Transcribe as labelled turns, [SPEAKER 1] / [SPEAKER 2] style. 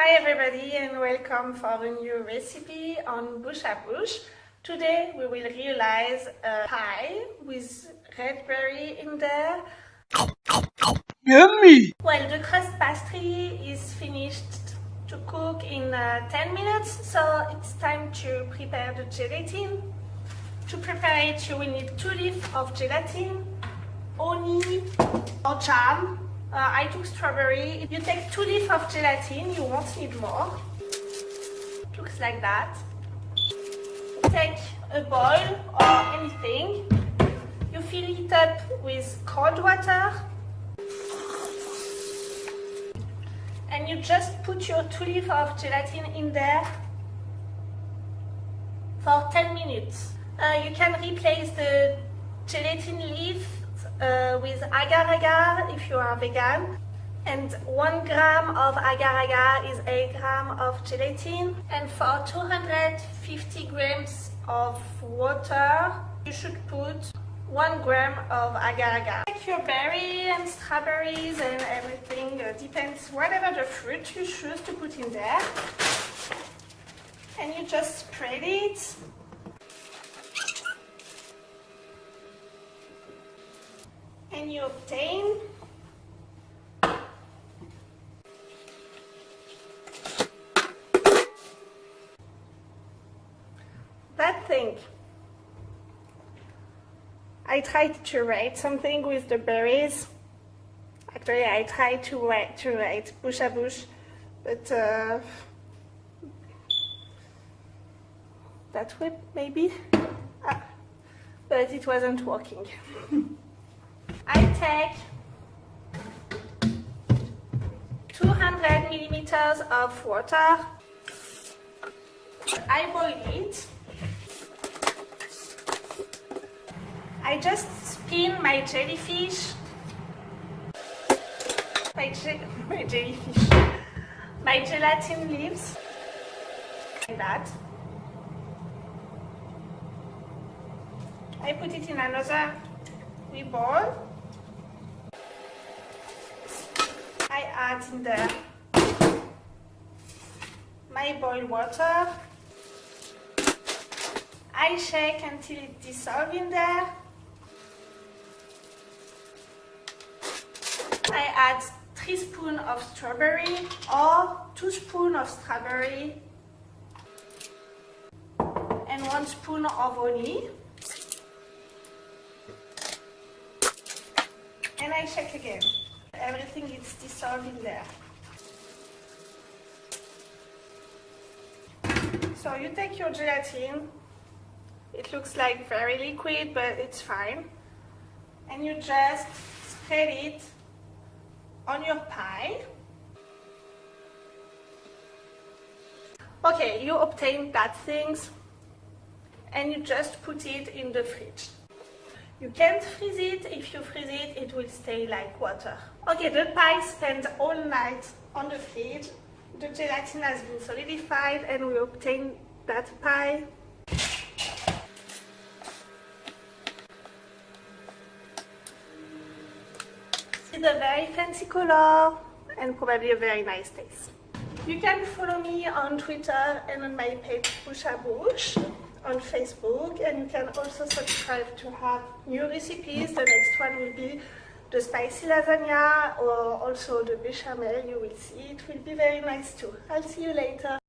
[SPEAKER 1] Hi everybody and welcome for a new recipe on Bouche à Bouche. Today we will realize a pie with red berry in there.
[SPEAKER 2] Yummy!
[SPEAKER 1] Well, the crust pastry is finished to cook in uh, 10 minutes, so it's time to prepare the gelatin. To prepare it, you will need 2 leaves of gelatin, honey or jam, uh, I took strawberry. If you take two leaves of gelatin, you won't need more. Looks like that. Take a bowl or anything. You fill it up with cold water. And you just put your two leaves of gelatin in there for 10 minutes. Uh, you can replace the gelatin leaf uh, with agar-agar if you are vegan. And 1 gram of agar-agar is 8 gram of gelatin. And for 250 grams of water you should put 1 gram of agar-agar. Take your berry and strawberries and everything, uh, depends whatever the fruit you choose to put in there. And you just spread it and you obtain that thing. I tried to write something with the berries. Actually, I tried to write, to write bouche à bouche, but uh, that way maybe, ah, but it wasn't working. I take 200 millimeters of water. I boil it. I just spin my jellyfish. My, je my jellyfish. My gelatin leaves. Like that. I put it in another we boil. I add in there my boiled water. I shake until it dissolves in there. I add 3 spoons of strawberry or 2 spoons of strawberry and 1 spoon of honey. And I shake again everything is dissolved in there. So you take your gelatin, it looks like very liquid but it's fine, and you just spread it on your pie. Okay, you obtain that things and you just put it in the fridge. You can't freeze it. If you freeze it, it will stay like water. Okay, the pie spent all night on the fridge. The gelatin has been solidified and we obtained that pie. It's a very fancy color and probably a very nice taste. You can follow me on Twitter and on my page Bouche on Facebook and you can also subscribe to have new recipes. The next one will be the spicy lasagna or also the bechamel. You will see it will be very nice too. I'll see you later.